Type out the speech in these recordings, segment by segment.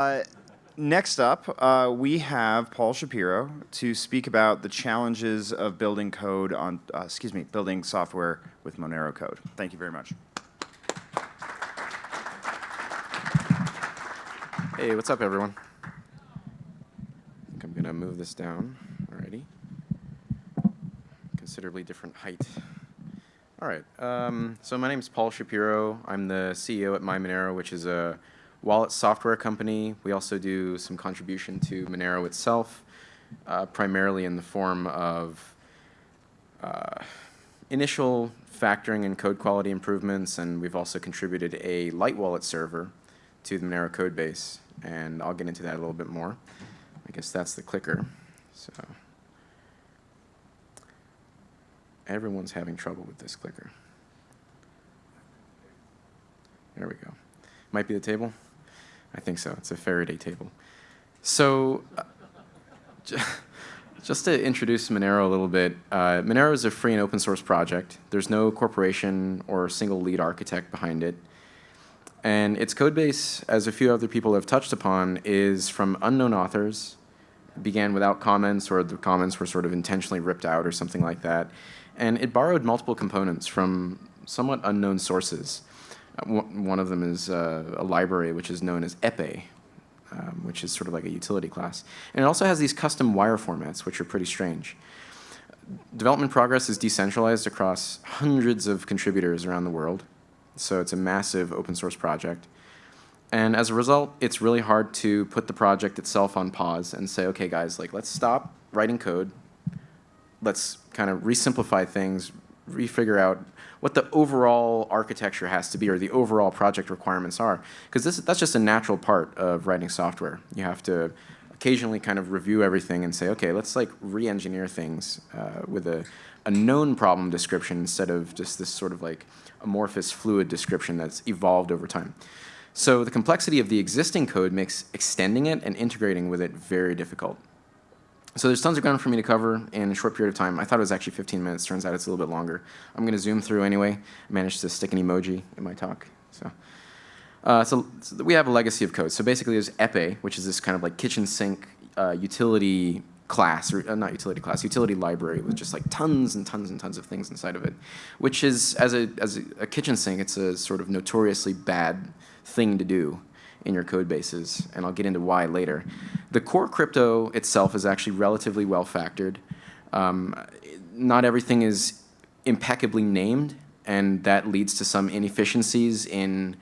Uh, next up, uh, we have Paul Shapiro to speak about the challenges of building code on, uh, excuse me, building software with Monero code. Thank you very much. Hey, what's up, everyone? I think I'm gonna move this down. already. Considerably different height. All right. Um, so my name is Paul Shapiro. I'm the CEO at MyMonero, which is a wallet software company. We also do some contribution to Monero itself, uh, primarily in the form of uh, initial factoring and code quality improvements, and we've also contributed a light wallet server to the Monero code base, and I'll get into that a little bit more. I guess that's the clicker. So everyone's having trouble with this clicker. There we go. Might be the table? I think so. It's a Faraday table. So uh, just to introduce Monero a little bit, uh, Monero is a free and open source project. There's no corporation or single lead architect behind it. And its code base, as a few other people have touched upon, is from unknown authors, began without comments or the comments were sort of intentionally ripped out or something like that. And it borrowed multiple components from somewhat unknown sources. Uh, one of them is uh, a library which is known as Epee, um, which is sort of like a utility class. And it also has these custom wire formats, which are pretty strange. Development progress is decentralized across hundreds of contributors around the world. So it's a massive open source project. And as a result, it's really hard to put the project itself on pause and say, okay, guys, like let's stop writing code. Let's kind of resimplify things, refigure out what the overall architecture has to be or the overall project requirements are. Because that's just a natural part of writing software. You have to occasionally kind of review everything and say, okay, let's like re-engineer things uh, with a, a known problem description instead of just this sort of like amorphous fluid description that's evolved over time. So the complexity of the existing code makes extending it and integrating with it very difficult. So there's tons of ground for me to cover in a short period of time. I thought it was actually 15 minutes. Turns out it's a little bit longer. I'm going to zoom through anyway. I managed to stick an emoji in my talk. So, uh, so, so, we have a legacy of code. So basically there's Epee, which is this kind of like kitchen sink uh, utility class, or uh, not utility class, utility library with just like tons and tons and tons of things inside of it, which is, as a, as a, a kitchen sink, it's a sort of notoriously bad thing to do in your code bases, and I'll get into why later. The core crypto itself is actually relatively well factored. Um, not everything is impeccably named, and that leads to some inefficiencies in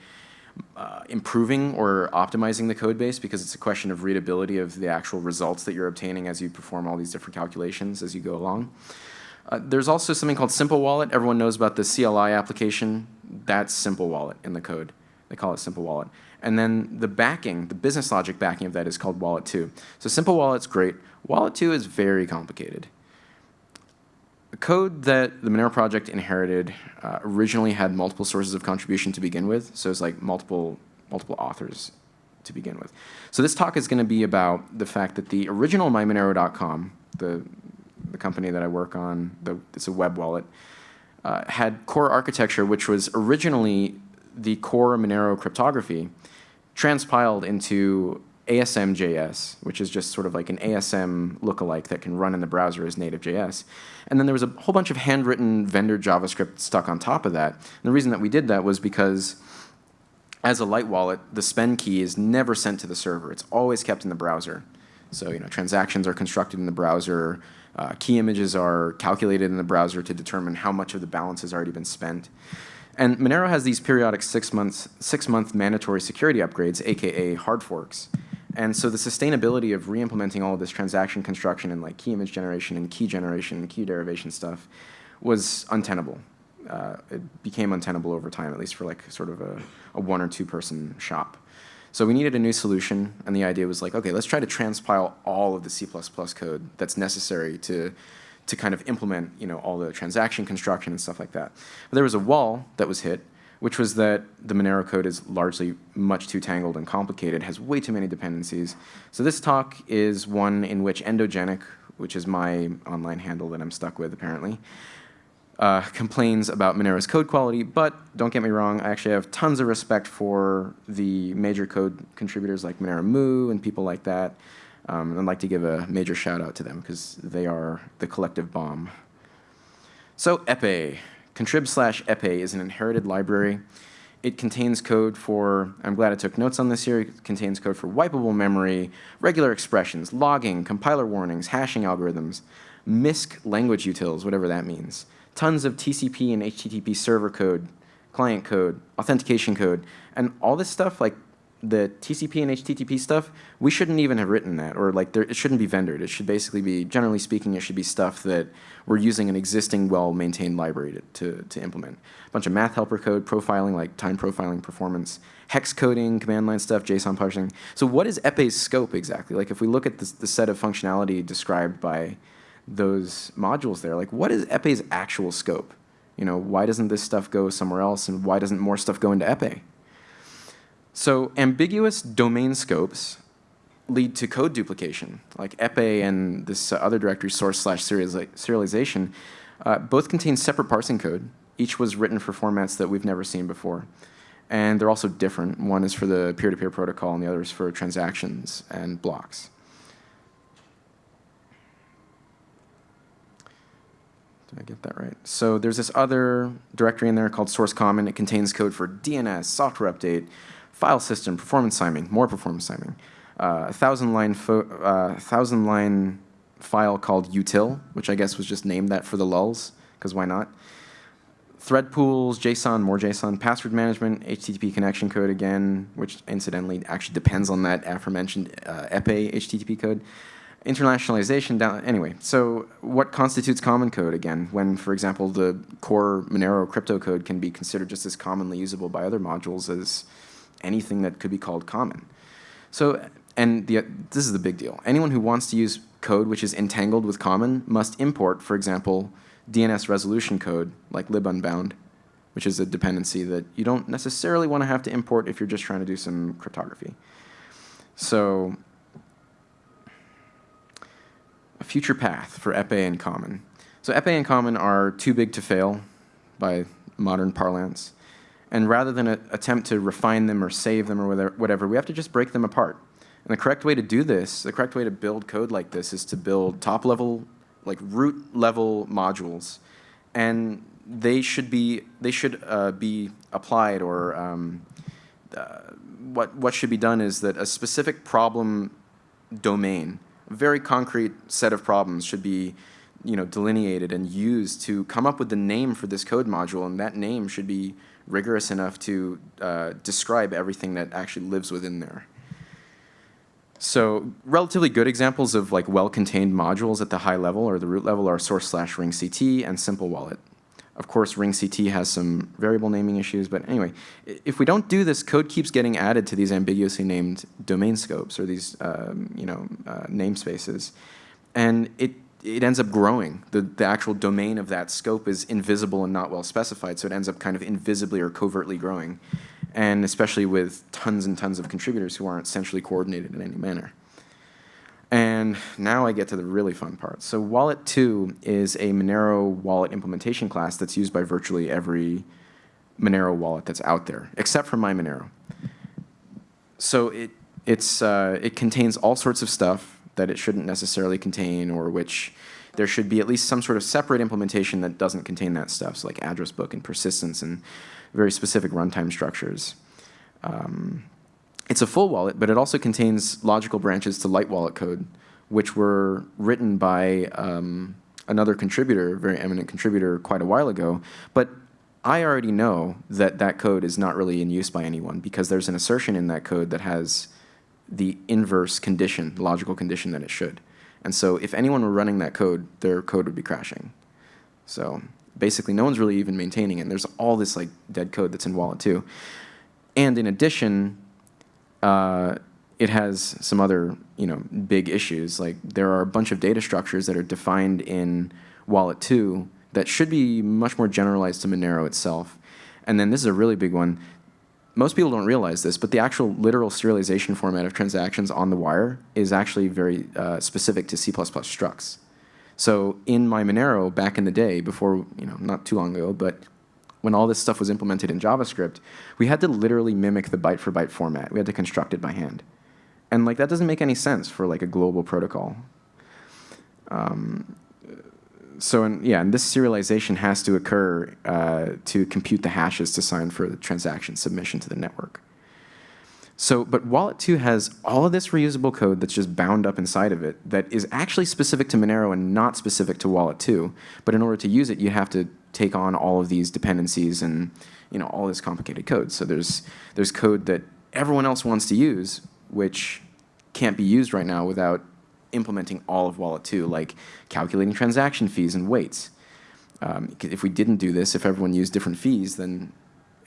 uh, improving or optimizing the code base because it's a question of readability of the actual results that you're obtaining as you perform all these different calculations as you go along. Uh, there's also something called Simple Wallet. Everyone knows about the CLI application. That's Simple Wallet in the code. They call it Simple Wallet. And then the backing, the business logic backing of that is called Wallet 2. So Simple Wallet's great. Wallet 2 is very complicated. The code that the Monero project inherited uh, originally had multiple sources of contribution to begin with. So it's like multiple, multiple authors to begin with. So this talk is going to be about the fact that the original MyMonero.com, the, the company that I work on, the, it's a web wallet, uh, had core architecture which was originally the core Monero cryptography transpiled into ASM.js, which is just sort of like an ASM lookalike that can run in the browser as native JS. And then there was a whole bunch of handwritten vendor JavaScript stuck on top of that. And the reason that we did that was because as a light wallet, the spend key is never sent to the server. It's always kept in the browser. So you know, transactions are constructed in the browser. Uh, key images are calculated in the browser to determine how much of the balance has already been spent. And Monero has these periodic six months, six month mandatory security upgrades, aka hard forks. And so the sustainability of re-implementing all of this transaction construction and like key image generation and key generation and key derivation stuff was untenable. Uh, it became untenable over time, at least for like sort of a, a one or two person shop. So we needed a new solution, and the idea was like, okay, let's try to transpile all of the C++ code that's necessary to to kind of implement you know, all the transaction construction and stuff like that. But there was a wall that was hit, which was that the Monero code is largely much too tangled and complicated, has way too many dependencies. So this talk is one in which Endogenic, which is my online handle that I'm stuck with apparently, uh, complains about Monero's code quality, but don't get me wrong, I actually have tons of respect for the major code contributors like Monero Moo and people like that. Um, I'd like to give a major shout out to them because they are the collective bomb. So epee, contrib slash epee is an inherited library. It contains code for, I'm glad I took notes on this here, it contains code for wipeable memory, regular expressions, logging, compiler warnings, hashing algorithms, MISC language utils, whatever that means, tons of TCP and HTTP server code, client code, authentication code, and all this stuff, like the TCP and HTTP stuff, we shouldn't even have written that, or like there, it shouldn't be vendored. It should basically be, generally speaking, it should be stuff that we're using an existing well-maintained library to, to, to, implement. A bunch of math helper code, profiling, like time profiling performance, hex coding, command line stuff, JSON parsing. So what is Epee's scope exactly? Like if we look at the set of functionality described by those modules there, like what is Epee's actual scope? You know, why doesn't this stuff go somewhere else, and why doesn't more stuff go into Epee? So ambiguous domain scopes lead to code duplication, like Epee and this other directory source slash serialization, uh, both contain separate parsing code. Each was written for formats that we've never seen before. And they're also different. One is for the peer-to-peer -peer protocol, and the other is for transactions and blocks. Did I get that right? So there's this other directory in there called source common. It contains code for DNS, software update, file system, performance timing, more performance timing. Uh, a thousand line, uh, thousand line file called util, which I guess was just named that for the lulls, because why not? Thread pools, JSON, more JSON, password management, HTTP connection code again, which incidentally actually depends on that aforementioned uh, Epee HTTP code. Internationalization down, anyway, so what constitutes common code again when, for example, the core Monero crypto code can be considered just as commonly usable by other modules as anything that could be called common. So, and the, this is the big deal. Anyone who wants to use code which is entangled with common must import, for example, DNS resolution code like libunbound, which is a dependency that you don't necessarily want to have to import if you're just trying to do some cryptography. So a future path for Epee and Common. So Epee and Common are too big to fail by modern parlance. And rather than attempt to refine them or save them or whatever, we have to just break them apart. And the correct way to do this, the correct way to build code like this is to build top level, like root level modules. And they should be, they should uh, be applied or um, uh, what, what should be done is that a specific problem domain, a very concrete set of problems should be you know, delineated and used to come up with the name for this code module, and that name should be rigorous enough to uh, describe everything that actually lives within there. So relatively good examples of like well-contained modules at the high level or the root level are source slash ring CT and simple wallet. Of course, ring CT has some variable naming issues, but anyway, if we don't do this, code keeps getting added to these ambiguously named domain scopes or these um, you know uh, namespaces, and it it ends up growing. The, the actual domain of that scope is invisible and not well specified, so it ends up kind of invisibly or covertly growing, and especially with tons and tons of contributors who aren't centrally coordinated in any manner. And now I get to the really fun part. So Wallet 2 is a Monero wallet implementation class that's used by virtually every Monero wallet that's out there, except for my Monero. So it, it's, uh, it contains all sorts of stuff that it shouldn't necessarily contain or which there should be at least some sort of separate implementation that doesn't contain that stuff, so like address book and persistence and very specific runtime structures. Um, it's a full wallet, but it also contains logical branches to light wallet code, which were written by um, another contributor, a very eminent contributor, quite a while ago. But I already know that that code is not really in use by anyone because there's an assertion in that code that has the inverse condition, the logical condition that it should. And so if anyone were running that code, their code would be crashing. So basically no one's really even maintaining it. And There's all this like dead code that's in Wallet 2. And in addition, uh, it has some other you know big issues. Like there are a bunch of data structures that are defined in Wallet 2 that should be much more generalized to Monero itself. And then this is a really big one most people don't realize this, but the actual literal serialization format of transactions on the wire is actually very uh, specific to C++ structs. So in my Monero back in the day, before, you know, not too long ago, but when all this stuff was implemented in JavaScript, we had to literally mimic the byte for byte format. We had to construct it by hand. And like that doesn't make any sense for like a global protocol. Um, so in, yeah, and this serialization has to occur uh, to compute the hashes to sign for the transaction submission to the network. So, but Wallet 2 has all of this reusable code that's just bound up inside of it that is actually specific to Monero and not specific to Wallet 2. But in order to use it, you have to take on all of these dependencies and you know all this complicated code. So there's there's code that everyone else wants to use, which can't be used right now without implementing all of Wallet 2, like calculating transaction fees and weights. Um, if we didn't do this, if everyone used different fees, then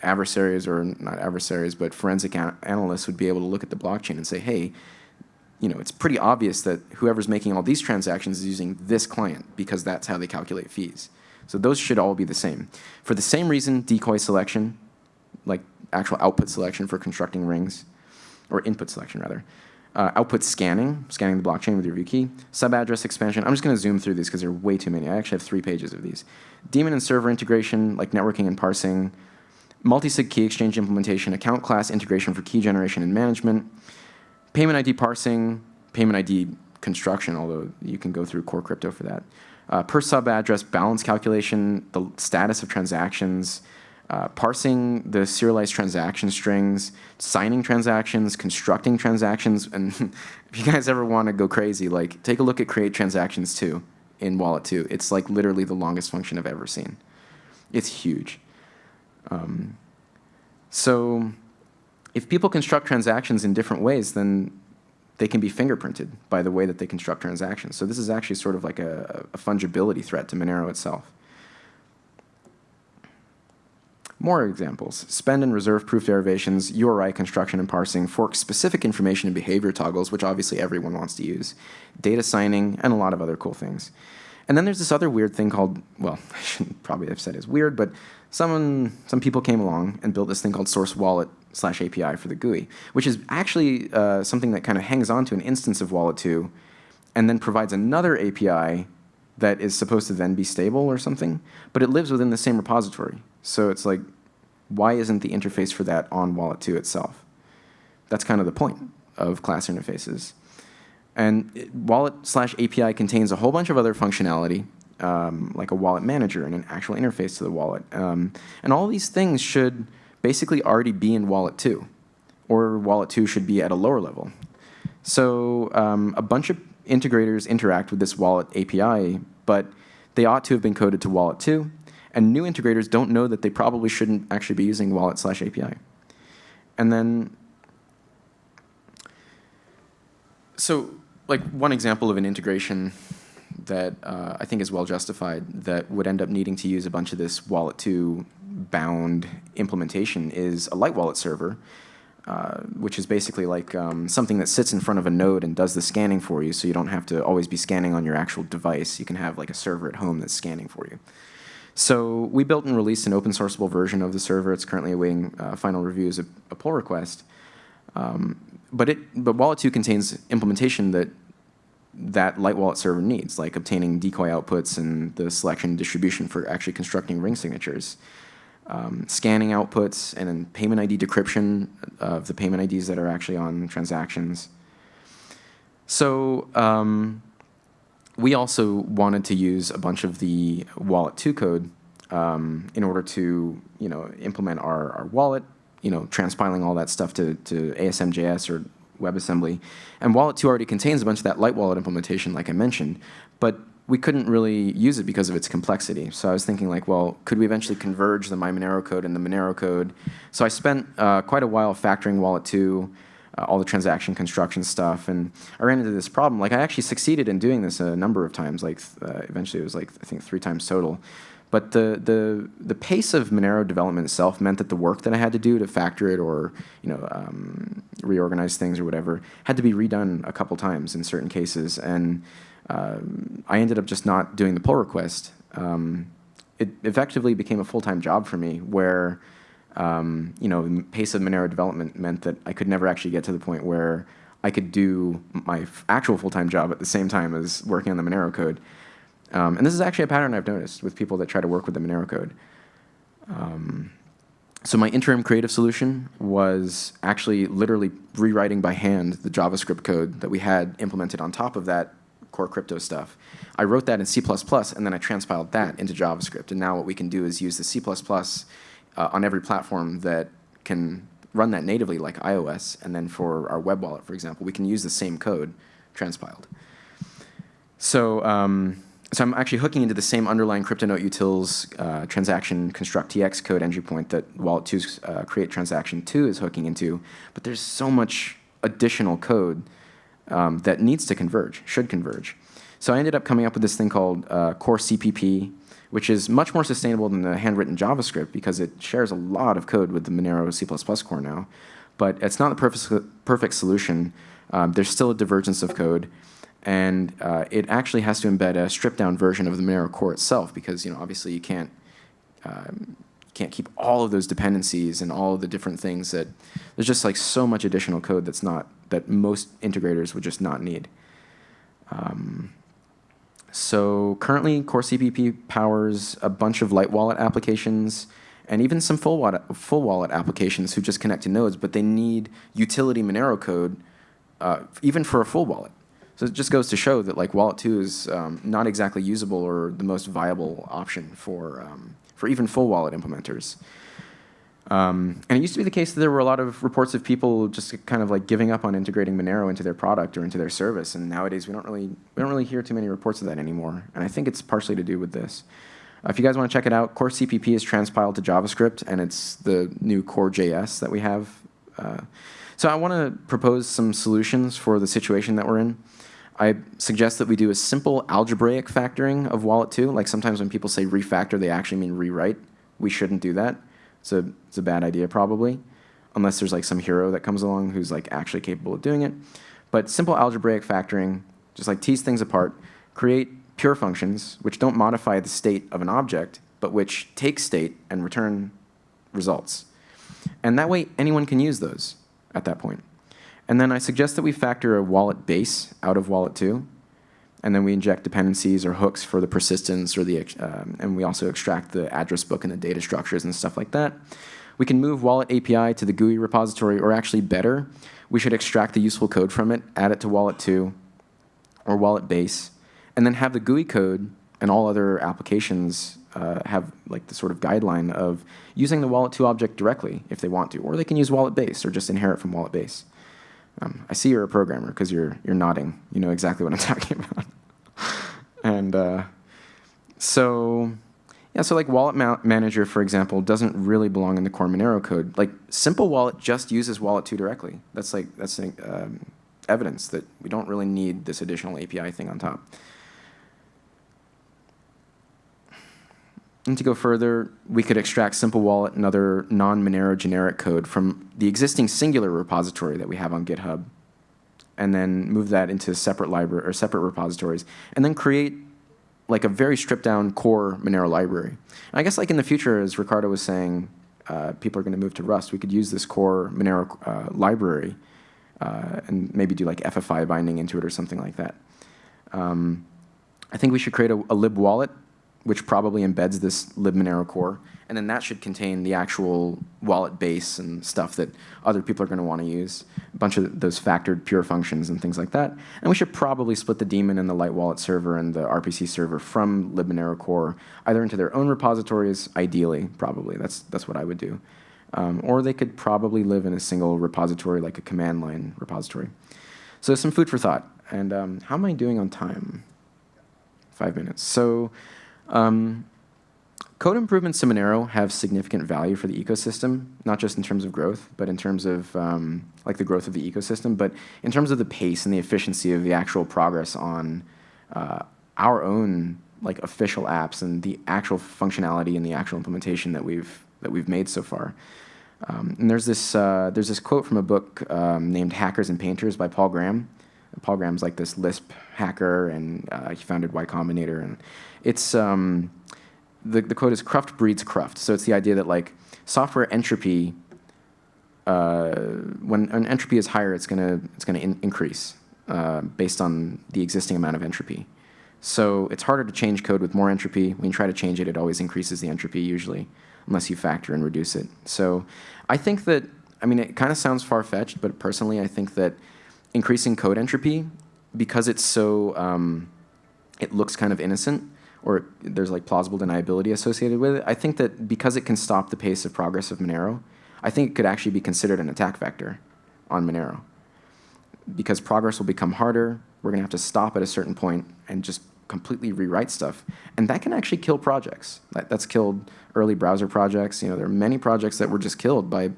adversaries or not adversaries, but forensic an analysts would be able to look at the blockchain and say, hey, you know, it's pretty obvious that whoever's making all these transactions is using this client because that's how they calculate fees. So those should all be the same. For the same reason, decoy selection, like actual output selection for constructing rings, or input selection rather, uh, output scanning, scanning the blockchain with your view key, sub-address expansion. I'm just going to zoom through these because there are way too many. I actually have three pages of these. Daemon and server integration, like networking and parsing, multi-sig key exchange implementation, account class integration for key generation and management, payment ID parsing, payment ID construction, although you can go through core crypto for that. Uh, per sub address balance calculation, the status of transactions, uh, parsing the serialized transaction strings, signing transactions, constructing transactions, and if you guys ever want to go crazy, like take a look at create transactions 2 in Wallet 2. It's like literally the longest function I've ever seen. It's huge. Um, so if people construct transactions in different ways, then they can be fingerprinted by the way that they construct transactions. So this is actually sort of like a, a fungibility threat to Monero itself. More examples. Spend and reserve proof derivations, URI construction and parsing, fork specific information and behavior toggles, which obviously everyone wants to use, data signing, and a lot of other cool things. And then there's this other weird thing called, well, I shouldn't probably have said it's weird, but someone, some people came along and built this thing called Source Wallet slash API for the GUI, which is actually uh, something that kind of hangs on to an instance of Wallet 2 and then provides another API that is supposed to then be stable or something, but it lives within the same repository. So it's like, why isn't the interface for that on Wallet 2 itself? That's kind of the point of class interfaces. And Wallet slash API contains a whole bunch of other functionality um, like a wallet manager and an actual interface to the wallet. Um, and all these things should basically already be in Wallet 2, or Wallet 2 should be at a lower level. So um, a bunch of integrators interact with this Wallet API, but they ought to have been coded to Wallet 2, and new integrators don't know that they probably shouldn't actually be using Wallet slash API. And then, so like one example of an integration that uh, I think is well justified that would end up needing to use a bunch of this Wallet 2 bound implementation is a light wallet server, uh, which is basically like um, something that sits in front of a node and does the scanning for you so you don't have to always be scanning on your actual device. You can have like a server at home that's scanning for you. So we built and released an open sourceable version of the server. It's currently awaiting uh, final review as a, a pull request. Um, but, it, but Wallet 2 contains implementation that that light wallet server needs, like obtaining decoy outputs and the selection distribution for actually constructing ring signatures, um, scanning outputs, and then payment ID decryption of the payment IDs that are actually on transactions. So um, we also wanted to use a bunch of the Wallet 2 code um, in order to you know, implement our, our wallet, you know, transpiling all that stuff to, to ASM.js or WebAssembly. And Wallet 2 already contains a bunch of that light wallet implementation, like I mentioned, but we couldn't really use it because of its complexity. So I was thinking like, well, could we eventually converge the My Monero code and the Monero code? So I spent uh, quite a while factoring Wallet 2, uh, all the transaction construction stuff, and I ran into this problem. Like I actually succeeded in doing this a number of times, like uh, eventually it was like, I think three times total. But the, the, the pace of Monero development itself meant that the work that I had to do to factor it or you know, um, reorganize things or whatever had to be redone a couple times in certain cases. And I ended up just not doing the pull request. Um, it effectively became a full-time job for me where um, you know, the pace of Monero development meant that I could never actually get to the point where I could do my actual full-time job at the same time as working on the Monero code. Um, and this is actually a pattern I've noticed with people that try to work with the Monero code. Um, so my interim creative solution was actually literally rewriting by hand the JavaScript code that we had implemented on top of that core crypto stuff. I wrote that in C++, and then I transpiled that into JavaScript. And now what we can do is use the C++ uh, on every platform that can run that natively, like iOS. And then for our web wallet, for example, we can use the same code transpiled. So um, so I'm actually hooking into the same underlying CryptoNote utils uh, transaction construct TX code entry point that Wallet2's uh, create transaction 2 is hooking into, but there's so much additional code um, that needs to converge, should converge. So I ended up coming up with this thing called uh, Core CPP, which is much more sustainable than the handwritten JavaScript because it shares a lot of code with the Monero C++ core now. But it's not the perfect, perfect solution. Um, there's still a divergence of code and uh, it actually has to embed a stripped down version of the Monero core itself because you know obviously you can't um, can't keep all of those dependencies and all of the different things that there's just like so much additional code that's not that most integrators would just not need. Um, so currently Core CPP powers a bunch of light wallet applications and even some full wallet, full wallet applications who just connect to nodes, but they need utility Monero code uh, even for a full wallet. So it just goes to show that like Wallet 2 is um, not exactly usable or the most viable option for, um, for even full wallet implementers. Um, and it used to be the case that there were a lot of reports of people just kind of like giving up on integrating Monero into their product or into their service. And nowadays we don't really we don't really hear too many reports of that anymore. And I think it's partially to do with this. Uh, if you guys want to check it out, Core CPP is transpiled to JavaScript, and it's the new Core JS that we have. Uh, so I want to propose some solutions for the situation that we're in. I suggest that we do a simple algebraic factoring of wallet 2. Like sometimes when people say refactor, they actually mean rewrite. We shouldn't do that. It's a, it's a bad idea probably, unless there's like some hero that comes along who's like actually capable of doing it. But simple algebraic factoring, just like tease things apart, create pure functions which don't modify the state of an object, but which take state and return results. And that way anyone can use those at that point. And then I suggest that we factor a wallet base out of wallet 2. And then we inject dependencies or hooks for the persistence or the, um, and we also extract the address book and the data structures and stuff like that. We can move wallet API to the GUI repository, or actually better, we should extract the useful code from it, add it to wallet 2 or wallet base, and then have the GUI code and all other applications uh, have like the sort of guideline of using the wallet 2 object directly if they want to, or they can use wallet base or just inherit from wallet base. Um, I see you're a programmer because you're you're nodding. You know exactly what I'm talking about. and uh, so, yeah, so like Wallet Ma Manager, for example, doesn't really belong in the core Monero code. Like Simple Wallet just uses Wallet 2 directly. That's like that's um, evidence that we don't really need this additional API thing on top. And to go further, we could extract Simple Wallet and other non-Monero generic code from the existing singular repository that we have on GitHub, and then move that into separate library or separate repositories, and then create like a very stripped down core Monero library. And I guess like in the future, as Ricardo was saying, uh, people are going to move to Rust. We could use this core Monero uh, library uh, and maybe do like FFI binding into it or something like that. Um, I think we should create a, a lib wallet which probably embeds this libmonero core. And then that should contain the actual wallet base and stuff that other people are going to want to use, a bunch of those factored pure functions and things like that. And we should probably split the daemon and the light wallet server and the RPC server from libmonero core, either into their own repositories, ideally, probably. That's, that's what I would do. Um, or they could probably live in a single repository, like a command line repository. So some food for thought. And um, how am I doing on time? Five minutes. So um, code improvements to Monero have significant value for the ecosystem, not just in terms of growth, but in terms of um, like the growth of the ecosystem, but in terms of the pace and the efficiency of the actual progress on uh, our own like official apps and the actual functionality and the actual implementation that we've that we've made so far. Um, and there's this uh, there's this quote from a book um, named Hackers and Painters by Paul Graham. Paul Graham's like this Lisp hacker, and uh, he founded Y Combinator, and it's um, the the quote is "Cruft breeds cruft." So it's the idea that like software entropy, uh, when an entropy is higher, it's gonna it's gonna in increase uh, based on the existing amount of entropy. So it's harder to change code with more entropy. When you try to change it, it always increases the entropy usually, unless you factor and reduce it. So I think that, I mean, it kind of sounds far-fetched, but personally, I think that increasing code entropy, because it's so, um, it looks kind of innocent, or there's like plausible deniability associated with it, I think that because it can stop the pace of progress of Monero, I think it could actually be considered an attack vector on Monero. Because progress will become harder, we're gonna have to stop at a certain point and just completely rewrite stuff. And that can actually kill projects. That, that's killed early browser projects. You know, there are many projects that were just killed by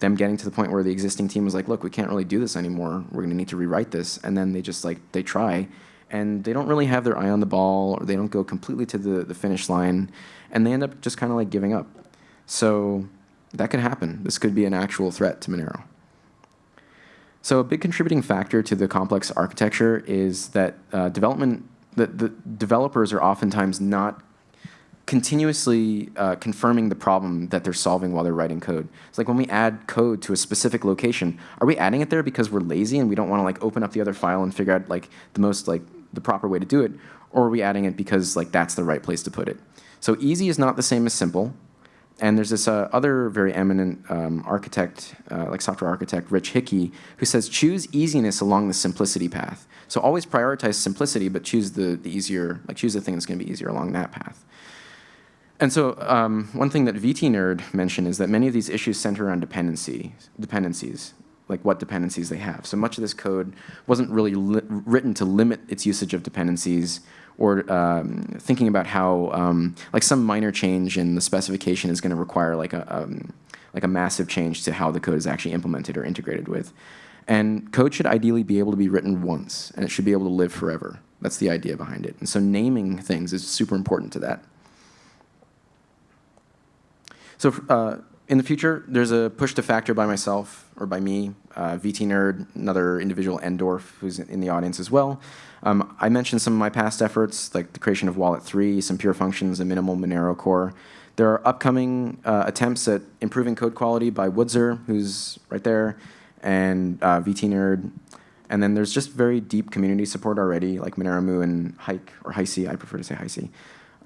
them getting to the point where the existing team was like, look, we can't really do this anymore. We're gonna need to rewrite this. And then they just like, they try and they don't really have their eye on the ball or they don't go completely to the, the finish line and they end up just kind of like giving up. So that could happen. This could be an actual threat to Monero. So a big contributing factor to the complex architecture is that uh, development, that the developers are oftentimes not continuously uh, confirming the problem that they're solving while they're writing code. It's like when we add code to a specific location, are we adding it there because we're lazy and we don't want to like open up the other file and figure out like the most like the proper way to do it, or are we adding it because like that's the right place to put it? So easy is not the same as simple. And there's this uh, other very eminent um, architect, uh, like software architect, Rich Hickey, who says choose easiness along the simplicity path. So always prioritize simplicity, but choose the, the easier, like choose the thing that's going to be easier along that path. And so um, one thing that VT Nerd mentioned is that many of these issues center around dependency, dependencies, like what dependencies they have. So much of this code wasn't really written to limit its usage of dependencies or um, thinking about how um, like some minor change in the specification is going to require like a um, like a massive change to how the code is actually implemented or integrated with. And code should ideally be able to be written once, and it should be able to live forever. That's the idea behind it. And so naming things is super important to that. So uh, in the future, there's a push to factor by myself or by me, uh, VT Nerd, another individual, Endorf, who's in the audience as well. Um, I mentioned some of my past efforts, like the creation of Wallet 3, some pure functions, a minimal Monero core. There are upcoming uh, attempts at improving code quality by woodser, who's right there, and uh, VT Nerd. And then there's just very deep community support already, like Monero and Hike, or Heisey, I prefer to say Heisey,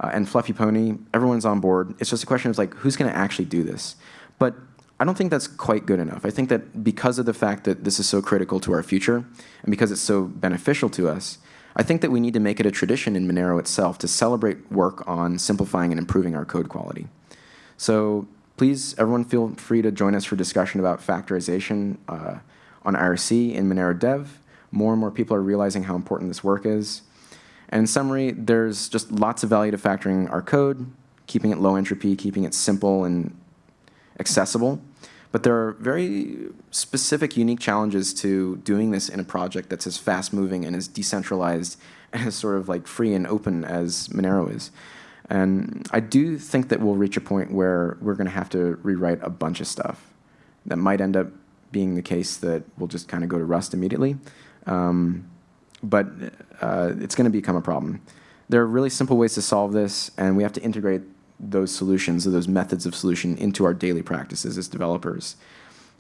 uh, and Fluffy Pony. Everyone's on board. It's just a question of like, who's going to actually do this? But I don't think that's quite good enough. I think that because of the fact that this is so critical to our future, and because it's so beneficial to us, I think that we need to make it a tradition in Monero itself to celebrate work on simplifying and improving our code quality. So please, everyone feel free to join us for discussion about factorization uh, on IRC in Monero Dev. More and more people are realizing how important this work is. And in summary, there's just lots of value to factoring our code, keeping it low entropy, keeping it simple and accessible. But there are very specific, unique challenges to doing this in a project that's as fast-moving and as decentralized and as sort of like free and open as Monero is. And I do think that we'll reach a point where we're going to have to rewrite a bunch of stuff. That might end up being the case that we'll just kind of go to Rust immediately. Um, but uh, it's going to become a problem. There are really simple ways to solve this, and we have to integrate those solutions or those methods of solution into our daily practices as developers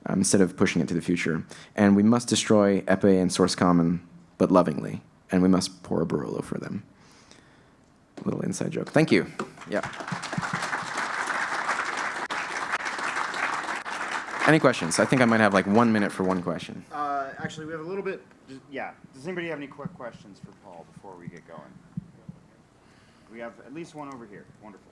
um, instead of pushing it to the future. And we must destroy Epee and Source Common, but lovingly, and we must pour a Barolo for them. A little inside joke. Thank you. Yeah. Any questions? I think I might have like one minute for one question. Uh, actually, we have a little bit. Yeah. Does anybody have any quick questions for Paul before we get going? We have at least one over here. Wonderful.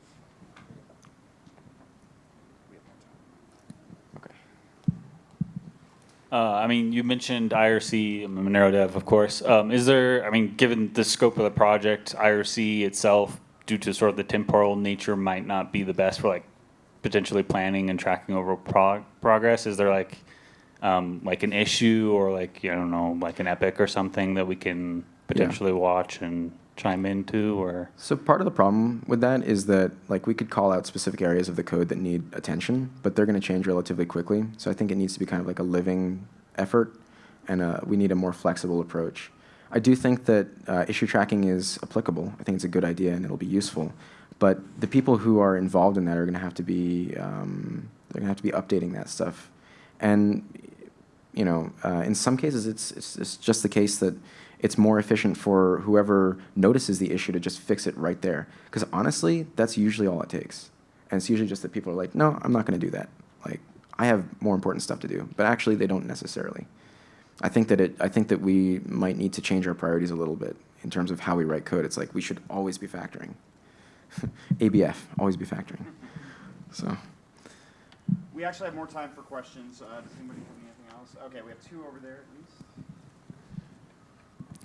Uh, I mean, you mentioned IRC, Monero Dev, of course. Um, is there, I mean, given the scope of the project, IRC itself, due to sort of the temporal nature, might not be the best for like potentially planning and tracking over prog progress? Is there like um, like an issue or like, I don't know, like an epic or something that we can potentially yeah. watch and chime into or? So part of the problem with that is that like we could call out specific areas of the code that need attention but they're going to change relatively quickly. So i think it needs to be kind of like a living effort and uh, we need a more flexible approach. I do think that uh, issue tracking is applicable. I think it's a good idea and it'll be useful. But the people who are involved in that are going to have to be um, they're going to have to be updating that stuff. And you know uh, in some cases it's, it's, it's just the case that it's more efficient for whoever notices the issue to just fix it right there. Because honestly, that's usually all it takes. And it's usually just that people are like, no, I'm not going to do that. Like, I have more important stuff to do. But actually, they don't necessarily. I think that it. I think that we might need to change our priorities a little bit in terms of how we write code. It's like we should always be factoring. ABF, always be factoring. So. We actually have more time for questions. Uh, does anybody have anything else? Okay, we have two over there at least.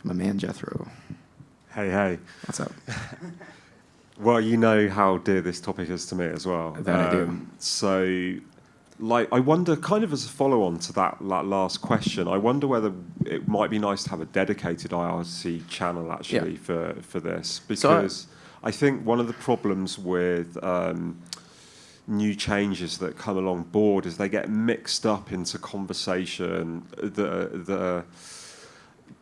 My man Jethro. Hey, hey. What's up? Well, you know how dear this topic is to me as well. Um, I do. So, like, I wonder, kind of as a follow on to that, that last question, I wonder whether it might be nice to have a dedicated IRC channel actually Yeah. for, for this. So I- Because I think one of the problems with um, new changes that come along board is they get mixed up into conversation that, that are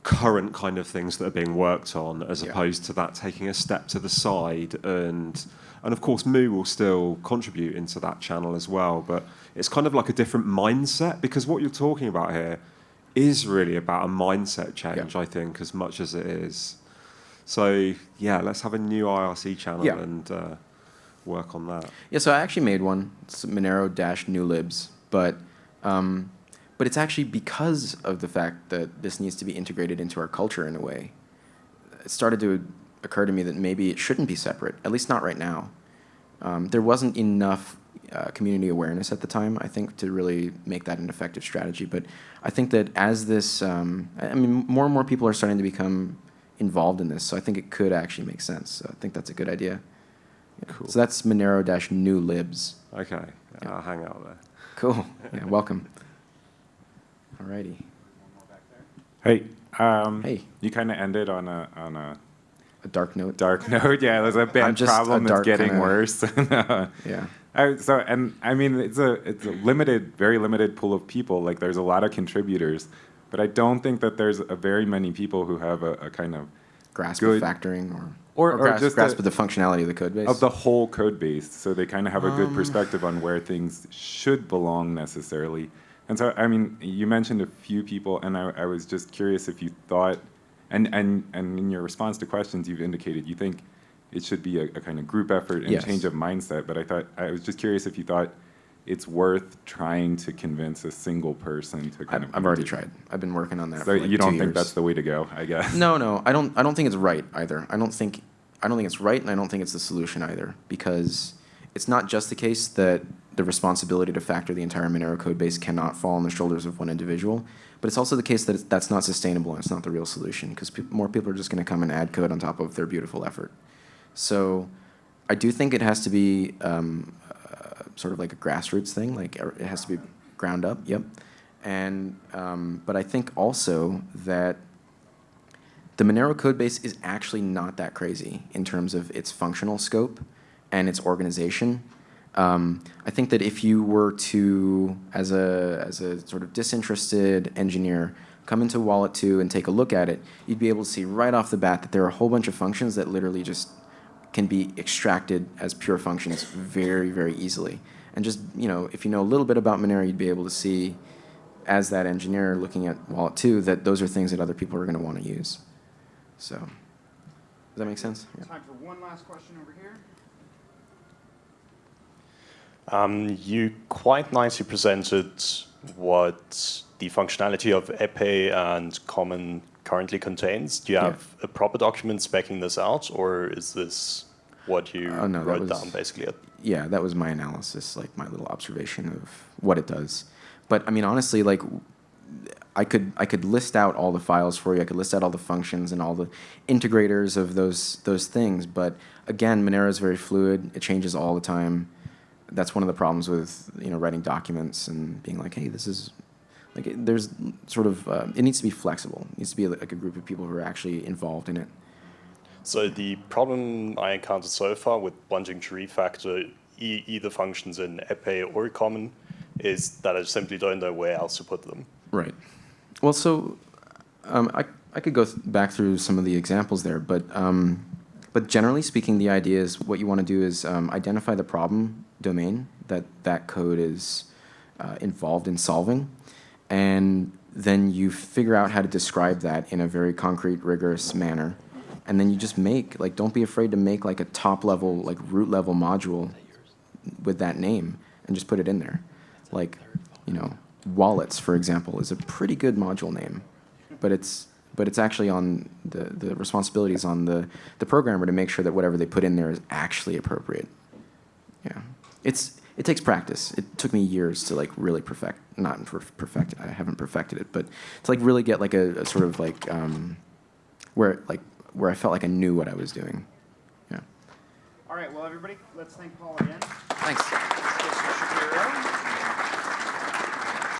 current kind of things that are being worked on as Yeah. opposed to that taking a step to the side and and of course Moo will still contribute into that channel as well but it's kind of like a different mindset because what you're talking about here is really about a mindset change Yeah. I think as much as it is so yeah let's have a new IRC channel Yeah. and uh, work on that Yeah, so I actually made one. It's Monero dash new libs, but um, but it's actually because of the fact that this needs to be integrated into our culture in a way. It started to occur to me that maybe it shouldn't be separate, at least not right now. Um, there wasn't enough uh, community awareness at the time, I think, to really make that an effective strategy. But I think that as this, um, I mean, more and more people are starting to become involved in this, so I think it could actually make sense. So I think that's a good idea. Yeah. Cool. So that's Monero dash new libs. okay I'll hang out there Cool. Yeah, welcome. Alrighty. Hey, um, Hey. you kind of ended on a on a A dark note. dark note. Yeah, there's a bad problem that's getting kinda- worse. Yeah. I, so, and I mean, it's a it's a limited, very limited pool of people. Like, there's a lot of contributors, but I don't think that there's a very many people who have a, a kind of Grasp Good. of factoring or, Or- or grasp, just grasp a- of the functionality of the code base. of the whole code base, so they kind of have a good Um. perspective on where things should belong necessarily. And so, I mean, you mentioned a few people, and I, I was just curious if you thought, and, and, and in your response to questions, you've indicated you think it should be a, a kind of group effort and Yes. change of mindset. But I thought I was just curious if you thought it's worth trying to convince a single person to kind I've, of. I've already tried. I've been working on that So like you don't think years. that's the way to go? I guess. No, no, I don't. I don't think it's right either. I don't think. I don't think it's right, and I don't think it's the solution either, because it's not just the case that the responsibility to factor the entire Monero code base cannot fall on the shoulders of one individual, but it's also the case that that's not sustainable and it's not the real solution, because pe- more people are just going to come and add code on top of their beautiful effort. So, I do think it has to be um, uh, sort of like a grassroots thing. Like er, it has to be ground up. Yep. And um, but I think also that the Monero code base is actually not that crazy in terms of its functional scope and its organization. Um, I think that if you were to, as a, as a sort of disinterested engineer, come into Wallet 2 and take a look at it, you'd be able to see right off the bat that there are a whole bunch of functions that literally just can be extracted as pure functions very, very easily. And just, you know, if you know a little bit about Monero, you'd be able to see, as that engineer looking at Wallet 2, that those are things that other people are going to want to use. So, does that make sense? Yeah. Time for one last question over here. Um, you quite nicely presented what the functionality of Epee and Common currently contains. Do you Yeah. have a proper document specking this out, or is this what you Oh, no, wrote was- down basically? yeah, that was my analysis, like my little observation of what it does. But I mean, honestly, like I could I could list out all the files for you. I could list out all the functions and all the integrators of those those things. But again, Monero is very fluid. It changes all the time. That's one of the problems with you know writing documents and being like, hey, this is like it, there's sort of uh, it needs to be flexible. It needs to be like a group of people who are actually involved in it. So the problem I encountered so far with wanting to refactor e either functions in Epee or Common is that I simply don't know where else to put them. Right. Well, so um, I, I could go th- back through some of the examples there, but um, but generally speaking, the idea is what you want to do is um, identify the problem domain that that code is uh, involved in solving, and then you figure out how to describe that in a very concrete, rigorous manner. And then you just make, like, don't be afraid to make like a top level, like root level module with that name and just put it in there. Like, you know, wallets, for example, is a pretty good module name, but it's but it's actually on the the responsibilities on the the programmer to make sure that whatever they put in there is actually appropriate. Yeah, it's it takes practice. It took me years to like really perfect, not per- perfect. I haven't perfected it, but to like really get like a, a sort of like um, where like where I felt like I knew what I was doing. Yeah. All right, well, everybody, let's thank Paul again. Thanks.